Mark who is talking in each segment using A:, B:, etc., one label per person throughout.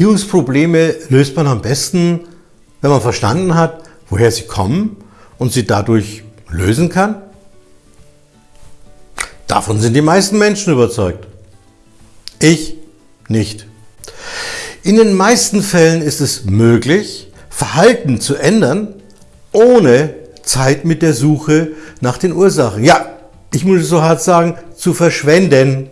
A: Beziehungsprobleme löst man am besten, wenn man verstanden hat, woher sie kommen und sie dadurch lösen kann? Davon sind die meisten Menschen überzeugt. Ich nicht. In den meisten Fällen ist es möglich, Verhalten zu ändern, ohne Zeit mit der Suche nach den Ursachen. Ja, ich muss es so hart sagen, zu verschwenden.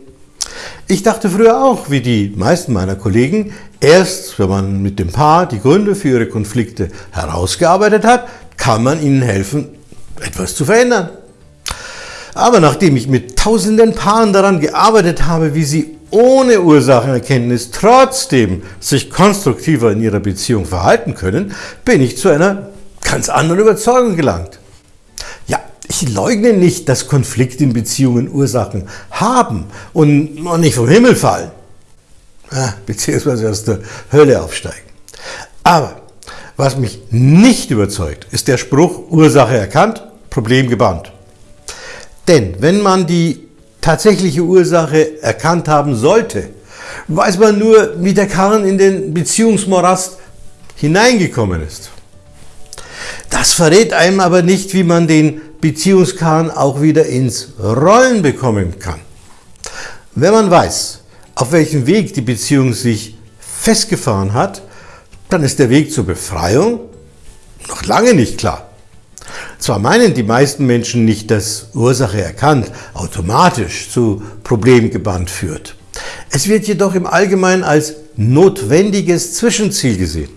A: Ich dachte früher auch, wie die meisten meiner Kollegen, erst wenn man mit dem Paar die Gründe für ihre Konflikte herausgearbeitet hat, kann man ihnen helfen, etwas zu verändern. Aber nachdem ich mit tausenden Paaren daran gearbeitet habe, wie sie ohne Ursachenerkenntnis trotzdem sich konstruktiver in ihrer Beziehung verhalten können, bin ich zu einer ganz anderen Überzeugung gelangt. Ich leugne nicht, dass Konflikte in Beziehungen Ursachen haben und noch nicht vom Himmel fallen, beziehungsweise aus der Hölle aufsteigen. Aber was mich nicht überzeugt, ist der Spruch Ursache erkannt, Problem gebannt. Denn wenn man die tatsächliche Ursache erkannt haben sollte, weiß man nur, wie der Karren in den Beziehungsmorast hineingekommen ist. Das verrät einem aber nicht, wie man den Beziehungskern auch wieder ins Rollen bekommen kann. Wenn man weiß, auf welchem Weg die Beziehung sich festgefahren hat, dann ist der Weg zur Befreiung noch lange nicht klar. Zwar meinen die meisten Menschen nicht, dass Ursache erkannt automatisch zu Problemgeband führt. Es wird jedoch im Allgemeinen als notwendiges Zwischenziel gesehen,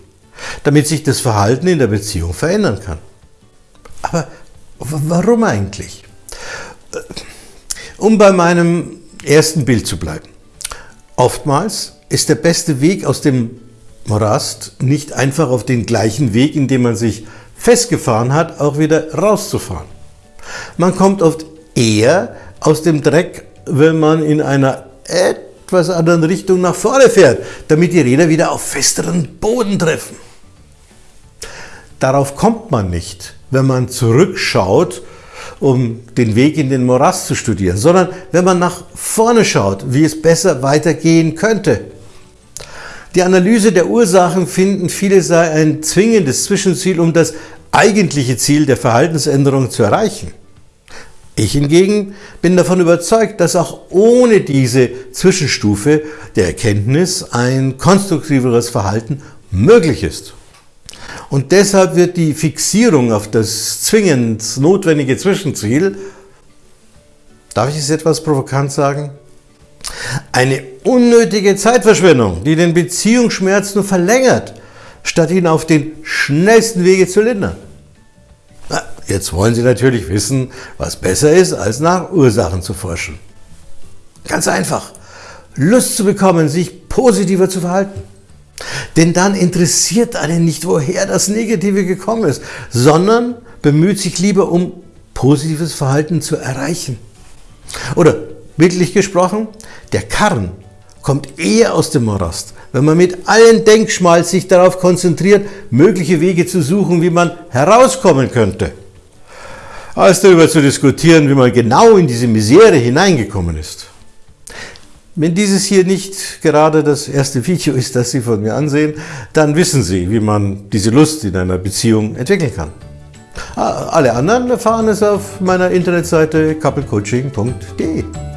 A: damit sich das Verhalten in der Beziehung verändern kann. Aber Warum eigentlich? Äh, um bei meinem ersten Bild zu bleiben. Oftmals ist der beste Weg aus dem Morast nicht einfach auf den gleichen Weg, in dem man sich festgefahren hat, auch wieder rauszufahren. Man kommt oft eher aus dem Dreck, wenn man in einer etwas anderen Richtung nach vorne fährt, damit die Räder wieder auf festeren Boden treffen. Darauf kommt man nicht, wenn man zurückschaut, um den Weg in den Morast zu studieren, sondern wenn man nach vorne schaut, wie es besser weitergehen könnte. Die Analyse der Ursachen finden viele sei ein zwingendes Zwischenziel, um das eigentliche Ziel der Verhaltensänderung zu erreichen. Ich hingegen bin davon überzeugt, dass auch ohne diese Zwischenstufe der Erkenntnis ein konstruktiveres Verhalten möglich ist. Und deshalb wird die Fixierung auf das zwingend notwendige Zwischenziel, darf ich es etwas provokant sagen, eine unnötige Zeitverschwendung, die den Beziehungsschmerz nur verlängert, statt ihn auf den schnellsten Wege zu lindern. Na, jetzt wollen Sie natürlich wissen, was besser ist, als nach Ursachen zu forschen. Ganz einfach, Lust zu bekommen, sich positiver zu verhalten. Denn dann interessiert einen nicht, woher das Negative gekommen ist, sondern bemüht sich lieber um positives Verhalten zu erreichen. Oder bildlich gesprochen, der Karren kommt eher aus dem Morast, wenn man mit allen Denkschmalz sich darauf konzentriert, mögliche Wege zu suchen, wie man herauskommen könnte, als darüber zu diskutieren, wie man genau in diese Misere hineingekommen ist. Wenn dieses hier nicht gerade das erste Video ist, das Sie von mir ansehen, dann wissen Sie, wie man diese Lust in einer Beziehung entwickeln kann. Ah, alle anderen erfahren es auf meiner Internetseite couplecoaching.de.